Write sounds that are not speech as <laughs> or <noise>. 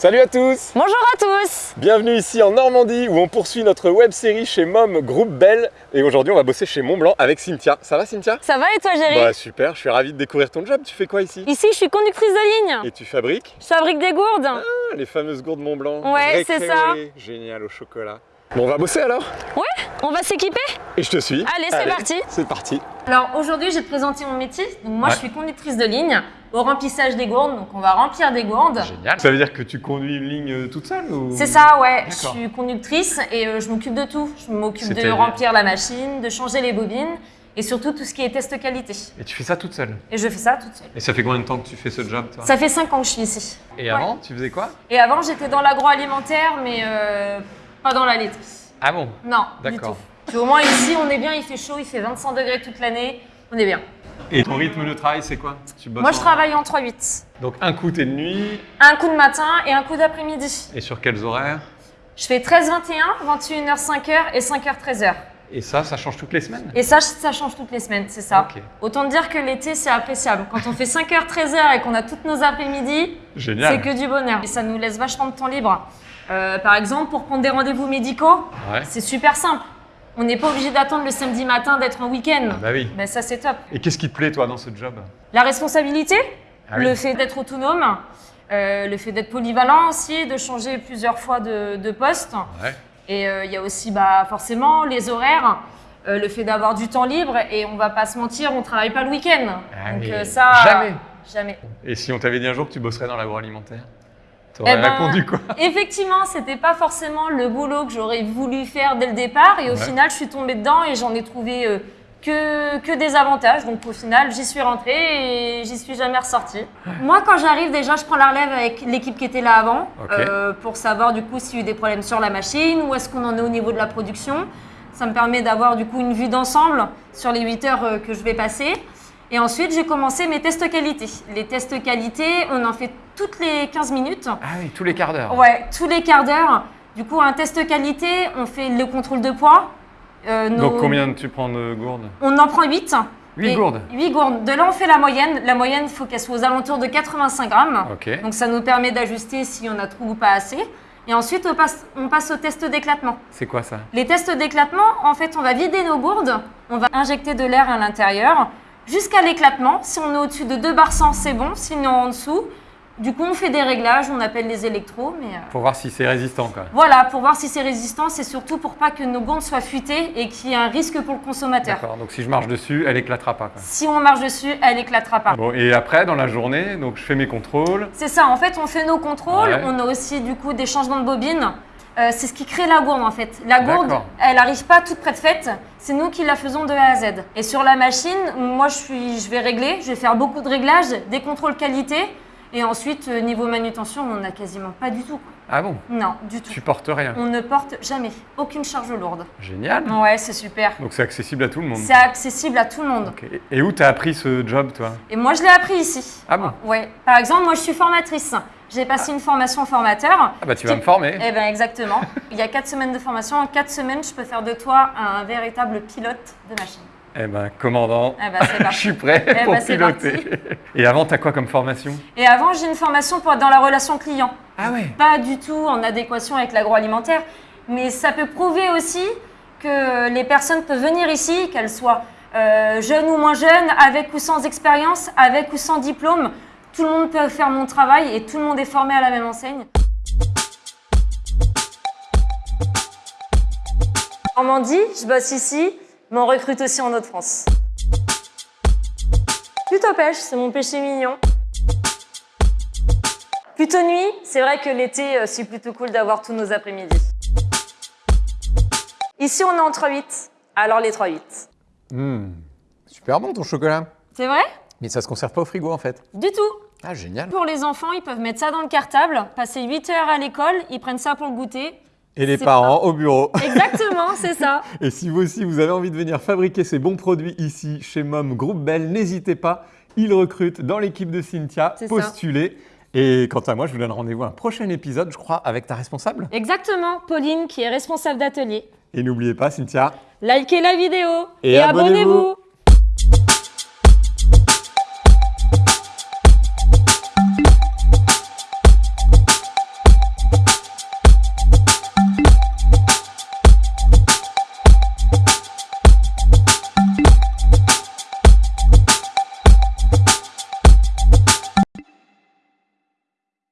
Salut à tous Bonjour à tous Bienvenue ici en Normandie où on poursuit notre web série chez Mom Groupe Belle et aujourd'hui on va bosser chez Montblanc avec Cynthia. Ça va Cynthia? Ça va et toi Géry Bah super, je suis ravi de découvrir ton job. Tu fais quoi ici? Ici je suis conductrice de ligne. Et tu fabriques? Je fabrique des gourdes. ah, les fameuses gourdes Montblanc. Ouais, c'est ça. Génial au chocolat. Bon on va bosser alors? Ouais, on va s'équiper? Et je te suis. Allez, c'est parti. C'est parti. Alors aujourd'hui je vais te présenter mon métier. Donc moi Ouais. je suis conductrice de ligne au remplissage des gourdes. Donc on va remplir des gourdes. Génial. Ça veut dire que tu conduis une ligne euh, toute seule ou... C'est ça, ouais. Je suis conductrice et euh, je m'occupe de tout. Je m'occupe de remplir la machine, de changer les bobines et surtout tout ce qui est test qualité. Et tu fais ça toute seule? Et je fais ça toute seule. Et ça fait combien de temps que tu fais ce job toi? Ça fait 5 ans que je suis ici. Et Ouais. avant, tu faisais quoi? Et avant j'étais dans l'agroalimentaire mais euh, pas dans la laiterie. Ah bon Non, du D'accord. tout. Au moins ici, on est bien, il fait chaud, il fait 25 degrés toute l'année, on est bien. Et ton rythme de travail, c'est quoi Tu Moi, je en- travaille en 3-8. Donc un coup t'es de nuit, Un coup de matin et un coup d'après-midi. et sur quels horaires Je fais 13-21, 21h 5h et 5h 13h. Et ça, ça change toutes les semaines? Et ça, ça change toutes les semaines, c'est ça. Ok. Autant dire que l'été, c'est appréciable. Quand on fait 5h 13h et qu'on a toutes nos après-midi, Génial c'est que du bonheur. Et ça nous laisse vachement de temps libre. Euh, par exemple, pour prendre des rendez-vous médicaux, Ouais. c'est super simple. On n'est pas obligé d'attendre le samedi matin d'être en week-end. Bah oui. Ben, ça, c'est top. Et qu'est-ce qui te plaît toi dans ce job? La responsabilité, Ah oui. le fait d'être autonome, euh, le fait d'être polyvalent aussi, de changer plusieurs fois de, de poste. Ouais. Et euh, il y a aussi bah, forcément les horaires, euh, le fait d'avoir du temps libre et on va pas se mentir, on travaille pas le week-end. Ah Donc oui. ça, Jamais. Jamais. Et si on t'avait dit un jour que tu bosserais dans l'agroalimentaire Eh T'aurais ben, répondu quoi? Effectivement, c'était pas forcément le boulot que j'aurais voulu faire dès le départ et au Ouais. final, je suis tombée dedans et j'en ai trouvé euh, que, que des avantages. Donc au final, j'y suis rentrée et j'y suis jamais ressortie. Moi, quand j'arrive, déjà, je prends la relève avec l'équipe qui était là avant euh, pour savoir du coup s'il y a eu des problèmes sur la machine, où est-ce qu'on en est au niveau de la production. Ça me permet d'avoir du coup une vue d'ensemble sur les 8 heures euh, que je vais passer. Et ensuite, j'ai commencé mes tests qualité. Les tests qualité, on en fait toutes les 15 minutes. Ah oui, tous les quarts d'heure. Ouais, tous les quarts d'heure. Du coup, un test qualité, on fait le contrôle de poids. Euh, nos- Donc combien tu prends de gourdes On en prend 8. Huit gourdes 8 gourdes. De là, on fait la moyenne. La moyenne, il faut qu'elle soit aux alentours de 85 grammes. Ok. Donc, ça nous permet d'ajuster si on a trop ou pas assez. Et ensuite, on passe, on passe au test d'éclatement. C'est quoi ça? Les tests d'éclatement, en fait, on va vider nos gourdes, on va injecter de l'air à l'intérieur jusqu'à l'éclatement. Si on est au-dessus de 2 bar 100, c'est bon. Sinon, en dessous, du coup, on fait des réglages, on appelle les électros. Mais euh, Pour voir si c'est résistant quoi. voilà, pour voir si c'est résistant, c'est surtout pour pas que nos gourdes soient fuitées et qu'il y ait un risque pour le consommateur. D'accord, donc si je marche dessus, elle éclatera pas quoi. Si on marche dessus, elle éclatera pas. Bon, et après, dans la journée, donc je fais mes contrôles. C'est ça, en fait, on fait nos contrôles, Ouais. on a aussi du coup des changements de bobine. Euh, c'est ce qui crée la gourde en fait. La gourde, elle n'arrive pas toute prête faite, c'est nous qui la faisons de A à Z. Et sur la machine, moi je, suis, je vais régler, je vais faire beaucoup de réglages, des contrôles qualité. Et ensuite, euh, niveau manutention, on n'a quasiment pas du tout. quoi. Ah bon Non, du tout. Tu portes rien. On ne porte jamais aucune charge lourde. Génial. Ouais, c'est super. Donc c'est accessible à tout le monde. C'est accessible à tout le monde. Et où t'as appris ce job toi Et moi, je l'ai appris ici. Ah bon Ouais. Par exemple, moi, je suis formatrice. J'ai passé une formation formateur. Ah bah tu vas me former. Eh bien, exactement. Il y a quatre semaines de formation. En quatre semaines, je peux faire de toi un véritable pilote de machine. Eh ben commandant, Eh ben, <laughs> je suis prêt Eh pour ben, c'est piloter. Et avant t'as quoi comme formation? Et avant, j'ai une formation pour être dans la relation client. Ah ouais Pas du tout en adéquation avec l'agroalimentaire, mais ça peut prouver aussi que les personnes peuvent venir ici, qu'elles soient euh, jeunes ou moins jeunes, avec ou sans expérience, avec ou sans diplôme. Tout le monde peut faire mon travail et tout le monde est formé à la même enseigne. Normandie, je bosse ici, mais on recrute aussi en Haute-France. Plutôt pêche, c'est mon péché mignon. Plutôt nuit, c'est vrai que l'été, euh, c'est plutôt cool d'avoir tous nos après-midi. Ici, on est en 3-8, alors les 3-8. Hmm, Super bon ton chocolat. C'est vrai? Mais ça se conserve pas au frigo en fait. Du tout. Ah génial. Pour les enfants, ils peuvent mettre ça dans le cartable, passer 8 heures à l'école, ils prennent ça pour le goûter. Et les parents au bureau. <laughs> Exactement, c'est ça. <laughs> Et si vous aussi vous avez envie de venir fabriquer ces bons produits ici chez Mom Groupe Belle, n'hésitez pas. Ils recrutent dans l'équipe de Cynthia. Ça. Postulez. Et quant à moi, je vous donne rendez-vous à un prochain épisode, je crois, avec ta responsable. Exactement, Pauline qui est responsable d'atelier. Et n'oubliez pas, Cynthia, Likez la vidéo Et abonnez-vous.